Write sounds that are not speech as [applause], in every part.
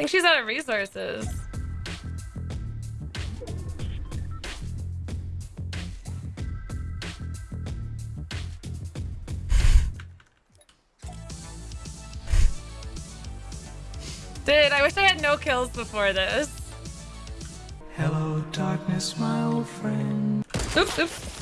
think she's out of resources. Dude, I wish I had no kills before this. Hello, darkness, my old friend. Oops, oops.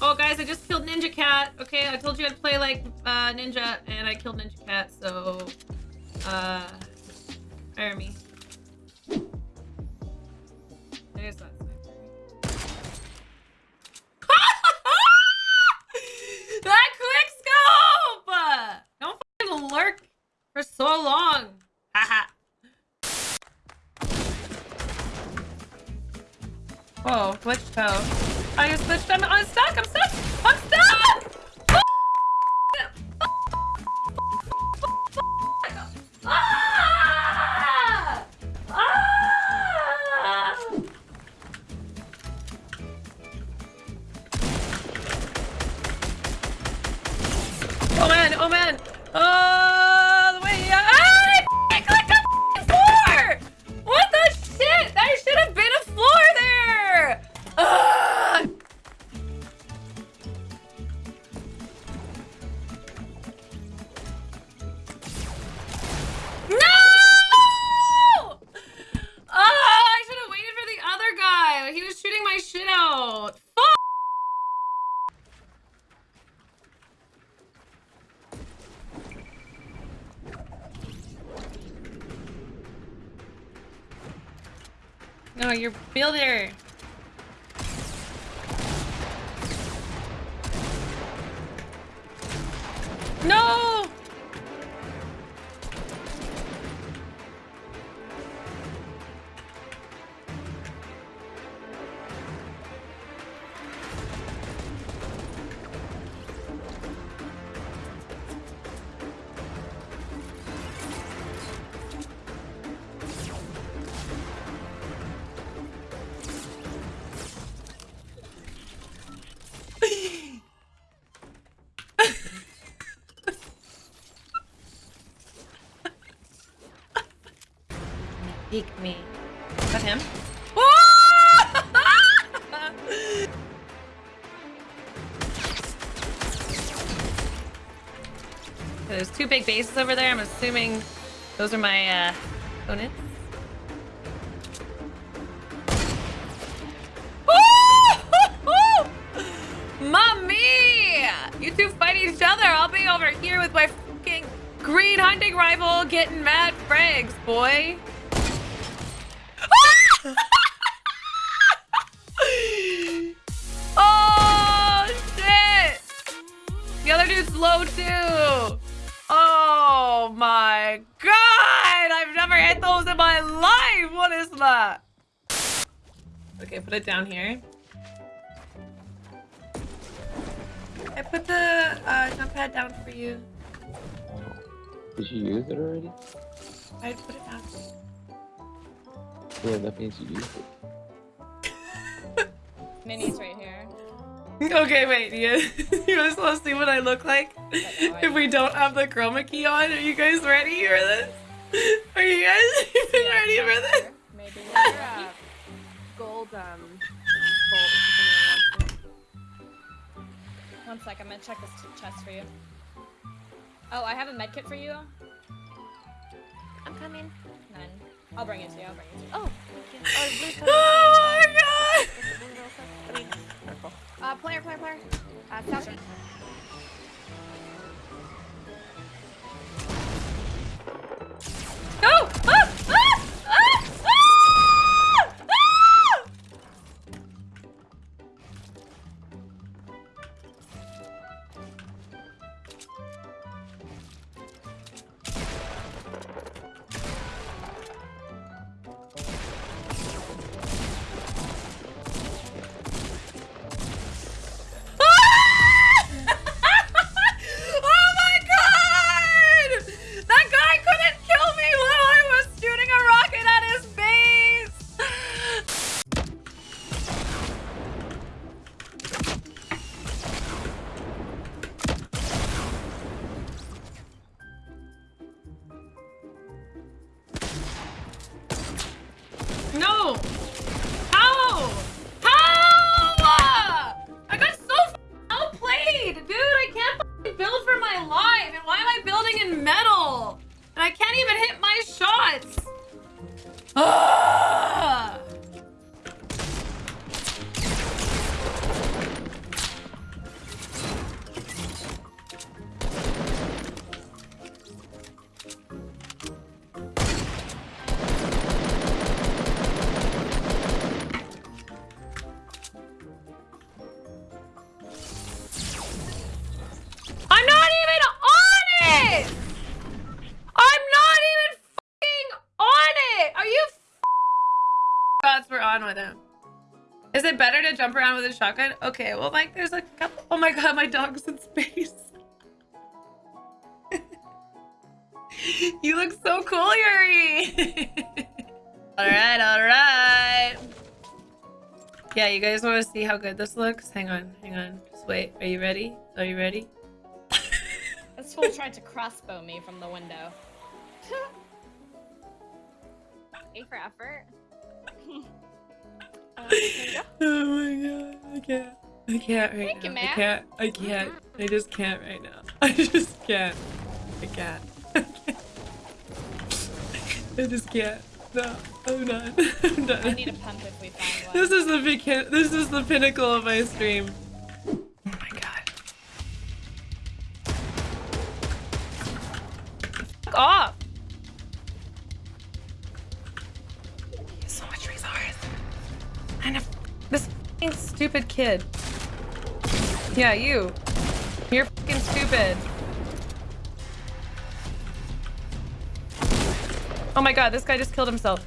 Oh, guys, I just killed Ninja Cat. Okay, I told you I'd play like uh, Ninja, and I killed Ninja Cat, so... Uh... Fire me. There's that sniper. [laughs] that quick scope! Don't fucking lurk for so long. Haha. [laughs] Whoa, glitch toe. Glitched. I'm, I'm stuck. I'm stuck. I'm stuck. Oh man, oh man. No, you're builder. Peek me. Is that him? [laughs] There's two big bases over there. I'm assuming those are my uh, opponents. [laughs] Mommy! You two fight each other. I'll be over here with my fucking green hunting rifle getting mad frags, boy. Life. That? Okay, put it down here. I put the uh, jump pad down for you. Did you use it already? I put it down. Yeah, that means you used it. [laughs] Minis right here. Okay, wait. You, [laughs] you guys want to see what I look like if we don't have the chroma key on? Are you guys ready for this? Are you guys [laughs] even ready for this? Maybe [laughs] uh, gold um bolt. if anyone wants it. One sec, I'm gonna check this chest for you. Oh, I have a med kit for you. I'm coming. None. I'll bring it to you. I'll bring it to you. Oh, thank you. Oh, blue. Oh my god! Blue real quick. I mean, purple. Uh, player, player, player. Uh, No! With him. Is it better to jump around with a shotgun? Okay, well, like, there's a couple. Oh my god, my dog's in space. [laughs] you look so cool, Yuri. [laughs] all right, all right. Yeah, you guys want to see how good this looks? Hang on, hang on. Just wait. Are you ready? Are you ready? [laughs] This fool tried to crossbow me from the window. A for effort. [laughs] Oh my god, I can't. I can't right Thank you, now. I can't. I can't. Mm-hmm. I just can't right now. [laughs] I just can't. I can't. [laughs] I can't. I just can't. No, I'm done. I'm done. I need a pump if we find one. This is the beca- This is the pinnacle of my stream. Oh my god. Fuck off. Stupid kid. Yeah, you. You're fucking stupid. Oh my god, this guy just killed himself.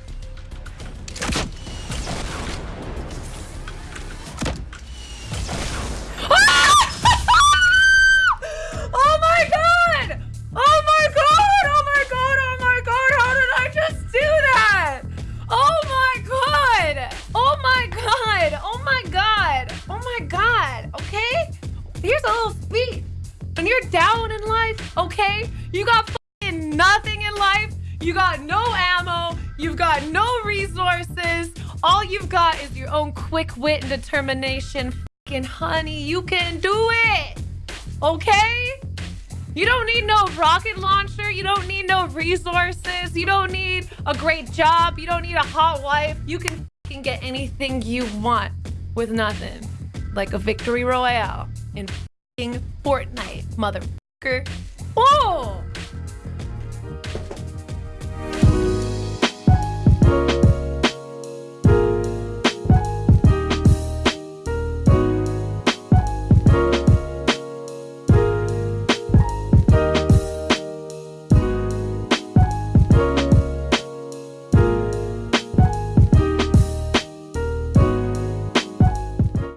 Here's a little speech. When you're down in life, okay? You got nothing in life. You got no ammo. You've got no resources. All you've got is your own quick wit and determination. Fucking honey, you can do it. Okay? You don't need no rocket launcher. You don't need no resources. You don't need a great job. You don't need a hot wife. You can fucking get anything you want with nothing. Like a victory royale in Fortnite, motherfucker. Whoa!